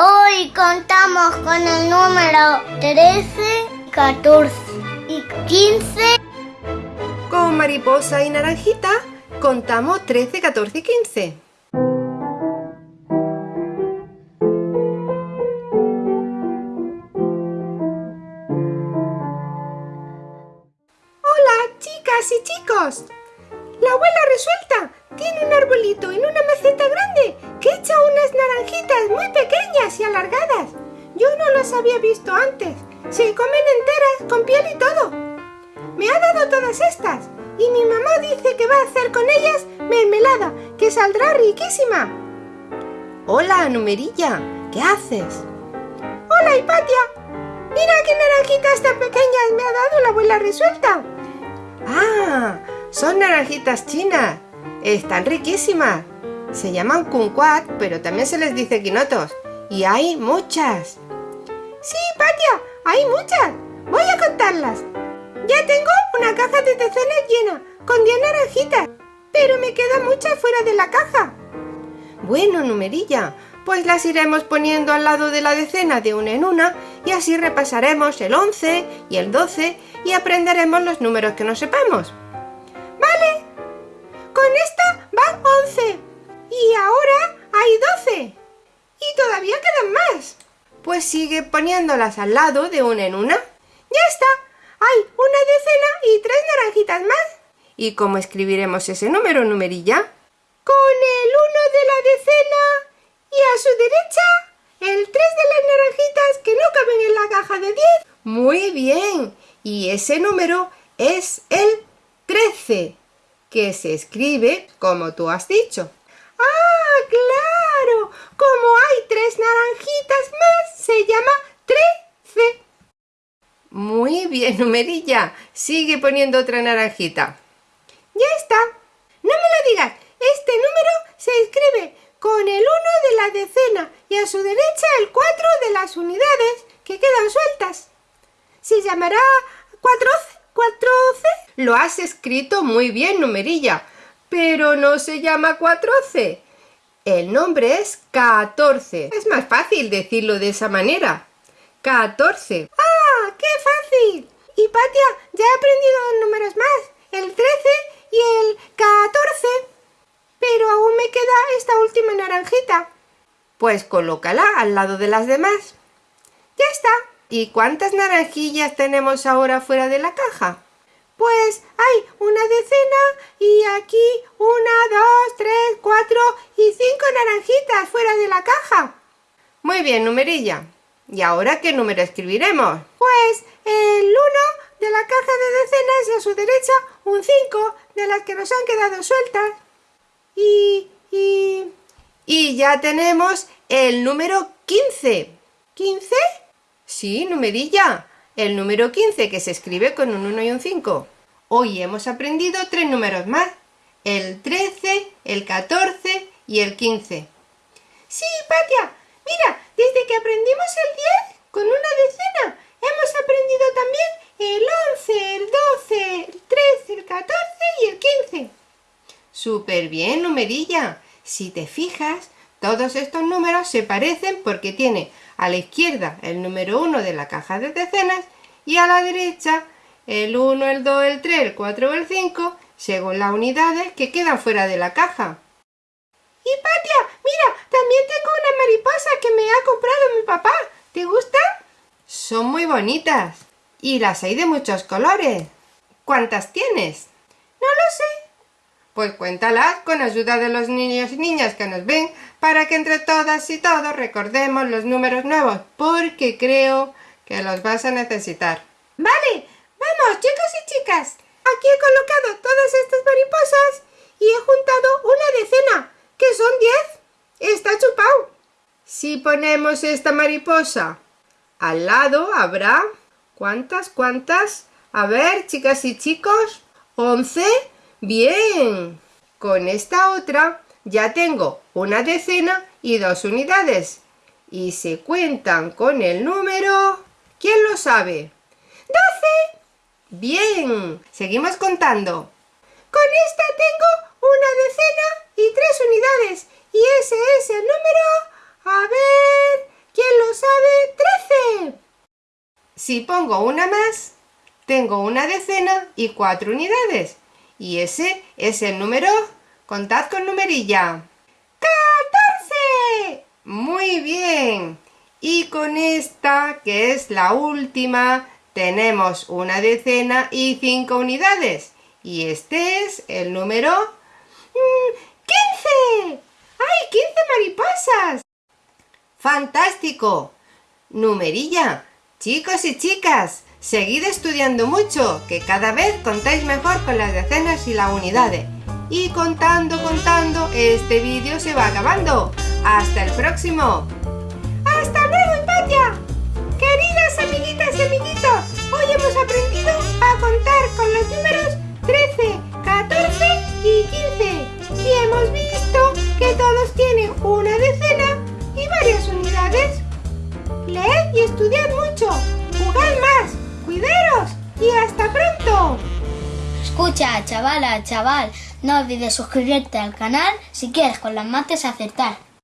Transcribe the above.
Hoy contamos con el número 13, 14 y 15. Con mariposa y naranjita contamos 13, 14 y 15. Hola, chicas y chicos. La abuela resuelta tiene un arbolito en una maceta grande que echa unas naranjitas muy pequeñas y alargadas. Yo no las había visto antes. Se comen enteras, con piel y todo. Me ha dado todas estas y mi mamá dice que va a hacer con ellas mermelada, que saldrá riquísima. Hola, Numerilla, ¿qué haces? Hola, Hipatia. Mira qué naranjitas tan pequeñas me ha dado la abuela resuelta. Ah, son naranjitas chinas. Están riquísimas. Se llaman kumquat, pero también se les dice quinotos. Y hay muchas. Sí, Patia, hay muchas. Voy a contarlas. Ya tengo una caja de decenas llena, con 10 naranjitas. Pero me quedan muchas fuera de la caja. Bueno, numerilla, pues las iremos poniendo al lado de la decena de una en una y así repasaremos el 11 y el 12 y aprenderemos los números que no sepamos. Ahora hay 12 y todavía quedan más. Pues sigue poniéndolas al lado de una en una. ¡Ya está! Hay una decena y tres naranjitas más. ¿Y cómo escribiremos ese número, numerilla? Con el 1 de la decena y a su derecha el 3 de las naranjitas que no caben en la caja de 10. Muy bien. Y ese número es el 13, que se escribe como tú has dicho. Como hay tres naranjitas más, se llama 13. Muy bien, numerilla. Sigue poniendo otra naranjita. Ya está. No me lo digas. Este número se escribe con el 1 de la decena y a su derecha el 4 de las unidades que quedan sueltas. Se llamará 14. 14. Lo has escrito muy bien, numerilla, pero no se llama 14. El nombre es 14. Es más fácil decirlo de esa manera. 14. ¡Ah, qué fácil! Y Patia, ya he aprendido dos números más. El 13 y el 14. Pero aún me queda esta última naranjita. Pues colócala al lado de las demás. Ya está. ¿Y cuántas naranjillas tenemos ahora fuera de la caja? Pues hay una decena y aquí una, dos, tres, cuatro y cinco naranjitas fuera de la caja. Muy bien, numerilla. ¿Y ahora qué número escribiremos? Pues el 1 de la caja de decenas y a su derecha un 5 de las que nos han quedado sueltas. Y... y... y ya tenemos el número 15. ¿15? Sí, numerilla. El número 15 que se escribe con un 1 y un 5. Hoy hemos aprendido tres números más. El 13, el 14 y el 15. Sí, Patia. Mira, desde que aprendimos el 10 con una decena, hemos aprendido también el 11, el 12, el 13, el 14 y el 15. Súper bien, numerilla. Si te fijas, todos estos números se parecen porque tiene a la izquierda el número 1 de la caja de decenas y a la derecha el 1, el 2, el 3, el 4 o el 5 según las unidades que quedan fuera de la caja. Y Patia, mira, también tengo una mariposa que me ha comprado mi papá. ¿Te gustan? Son muy bonitas. Y las hay de muchos colores. ¿Cuántas tienes? No lo sé. Pues cuéntalas con ayuda de los niños y niñas que nos ven para que entre todas y todos recordemos los números nuevos, porque creo que los vas a necesitar. Vale, vamos chicos y chicas. Aquí he colocado todas estas mariposas y he juntado una decena, que son diez. Está chupado. Si ponemos esta mariposa al lado habrá... ¿Cuántas? ¿Cuántas? A ver, chicas y chicos. ¿Once? Bien. Con esta otra ya tengo una decena y dos unidades. Y se cuentan con el número... ¿Quién lo sabe? ¡Doce! Bien. Seguimos contando. Con esta tengo una decena y tres unidades. Y ese es el número... A ver... Si pongo una más, tengo una decena y cuatro unidades. Y ese es el número. Contad con numerilla. ¡Catorce! Muy bien. Y con esta, que es la última, tenemos una decena y cinco unidades. Y este es el número... Mm, ¡Quince! ¡Ay, quince mariposas! ¡Fantástico! Numerilla, chicos y chicas, seguid estudiando mucho, que cada vez contáis mejor con las decenas y las unidades. Y contando, contando, este vídeo se va acabando. ¡Hasta el próximo! ¡Hasta luego, Hipatia! Queridas amiguitas y amiguitos, hoy hemos aprendido a contar con los números 13, 14 y 15. Y hemos visto que todos tienen una decena y varias unidades. Leed y estudiad mucho, y hasta pronto. Escucha, chavala, chaval, no olvides suscribirte al canal si quieres con las mates acertar.